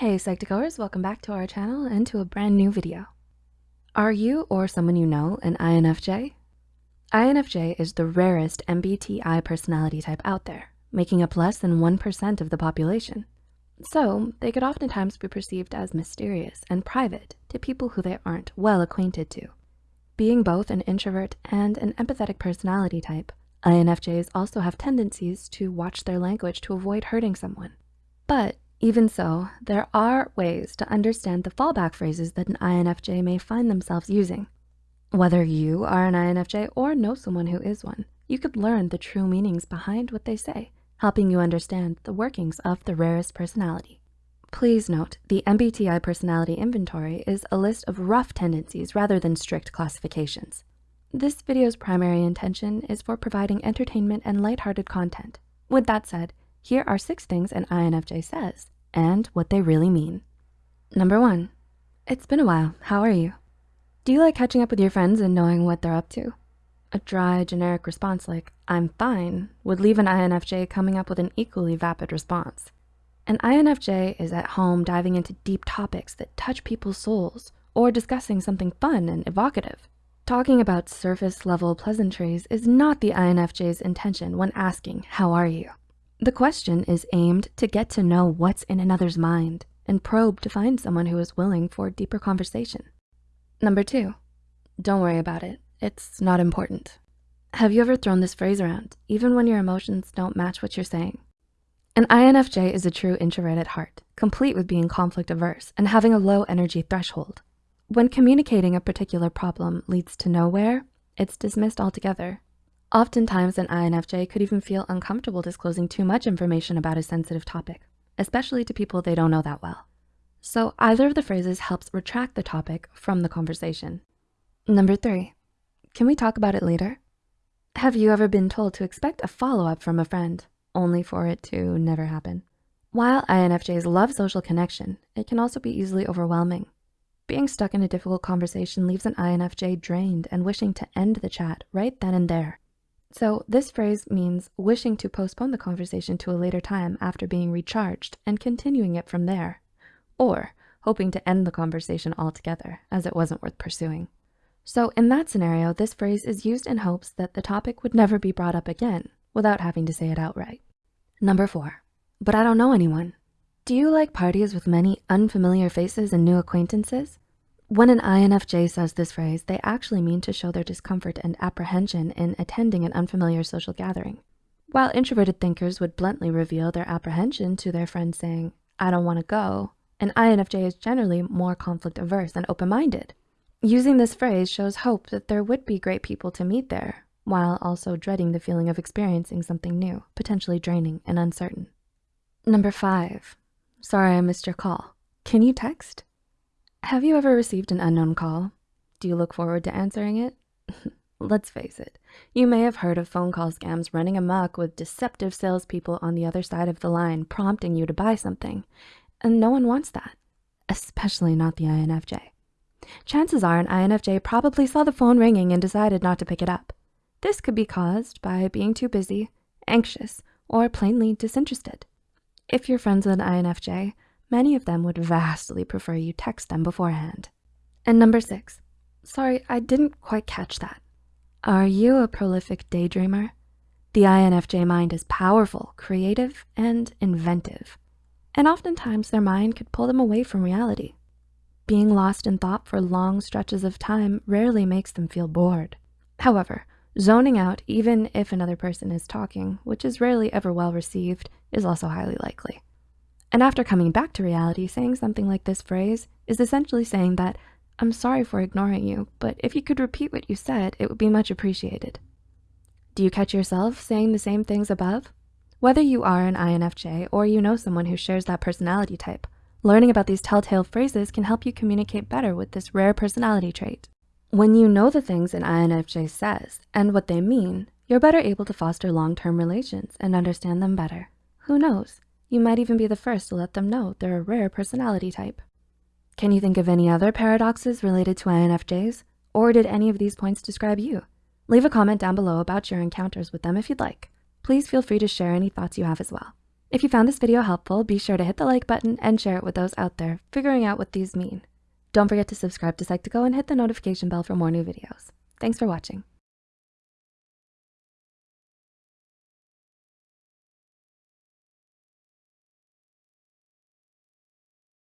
Hey Psych2Goers, welcome back to our channel and to a brand new video. Are you or someone you know an INFJ? INFJ is the rarest MBTI personality type out there, making up less than 1% of the population. So they could oftentimes be perceived as mysterious and private to people who they aren't well acquainted to. Being both an introvert and an empathetic personality type, INFJs also have tendencies to watch their language to avoid hurting someone. But even so, there are ways to understand the fallback phrases that an INFJ may find themselves using. Whether you are an INFJ or know someone who is one, you could learn the true meanings behind what they say, helping you understand the workings of the rarest personality. Please note, the MBTI personality inventory is a list of rough tendencies rather than strict classifications. This video's primary intention is for providing entertainment and lighthearted content. With that said, here are six things an INFJ says and what they really mean. Number one, it's been a while, how are you? Do you like catching up with your friends and knowing what they're up to? A dry, generic response like, I'm fine, would leave an INFJ coming up with an equally vapid response. An INFJ is at home diving into deep topics that touch people's souls or discussing something fun and evocative. Talking about surface level pleasantries is not the INFJ's intention when asking, how are you? The question is aimed to get to know what's in another's mind and probe to find someone who is willing for deeper conversation. Number two, don't worry about it. It's not important. Have you ever thrown this phrase around, even when your emotions don't match what you're saying? An INFJ is a true introvert at heart, complete with being conflict averse and having a low energy threshold. When communicating a particular problem leads to nowhere, it's dismissed altogether Oftentimes, an INFJ could even feel uncomfortable disclosing too much information about a sensitive topic, especially to people they don't know that well. So either of the phrases helps retract the topic from the conversation. Number three, can we talk about it later? Have you ever been told to expect a follow-up from a friend, only for it to never happen? While INFJs love social connection, it can also be easily overwhelming. Being stuck in a difficult conversation leaves an INFJ drained and wishing to end the chat right then and there. So this phrase means wishing to postpone the conversation to a later time after being recharged and continuing it from there, or hoping to end the conversation altogether as it wasn't worth pursuing. So in that scenario, this phrase is used in hopes that the topic would never be brought up again without having to say it outright. Number four, but I don't know anyone. Do you like parties with many unfamiliar faces and new acquaintances? When an INFJ says this phrase, they actually mean to show their discomfort and apprehension in attending an unfamiliar social gathering. While introverted thinkers would bluntly reveal their apprehension to their friends saying, I don't wanna go, an INFJ is generally more conflict averse and open-minded. Using this phrase shows hope that there would be great people to meet there, while also dreading the feeling of experiencing something new, potentially draining and uncertain. Number five, sorry I missed your call. Can you text? Have you ever received an unknown call? Do you look forward to answering it? Let's face it, you may have heard of phone call scams running amok with deceptive salespeople on the other side of the line prompting you to buy something, and no one wants that, especially not the INFJ. Chances are an INFJ probably saw the phone ringing and decided not to pick it up. This could be caused by being too busy, anxious, or plainly disinterested. If you're friends with an INFJ, Many of them would vastly prefer you text them beforehand. And number six, sorry, I didn't quite catch that. Are you a prolific daydreamer? The INFJ mind is powerful, creative, and inventive. And oftentimes their mind could pull them away from reality. Being lost in thought for long stretches of time rarely makes them feel bored. However, zoning out even if another person is talking, which is rarely ever well received, is also highly likely. And after coming back to reality, saying something like this phrase is essentially saying that, I'm sorry for ignoring you, but if you could repeat what you said, it would be much appreciated. Do you catch yourself saying the same things above? Whether you are an INFJ or you know someone who shares that personality type, learning about these telltale phrases can help you communicate better with this rare personality trait. When you know the things an INFJ says and what they mean, you're better able to foster long-term relations and understand them better. Who knows? You might even be the first to let them know they're a rare personality type. Can you think of any other paradoxes related to INFJs? Or did any of these points describe you? Leave a comment down below about your encounters with them if you'd like. Please feel free to share any thoughts you have as well. If you found this video helpful, be sure to hit the like button and share it with those out there figuring out what these mean. Don't forget to subscribe to Psych2Go and hit the notification bell for more new videos. Thanks for watching.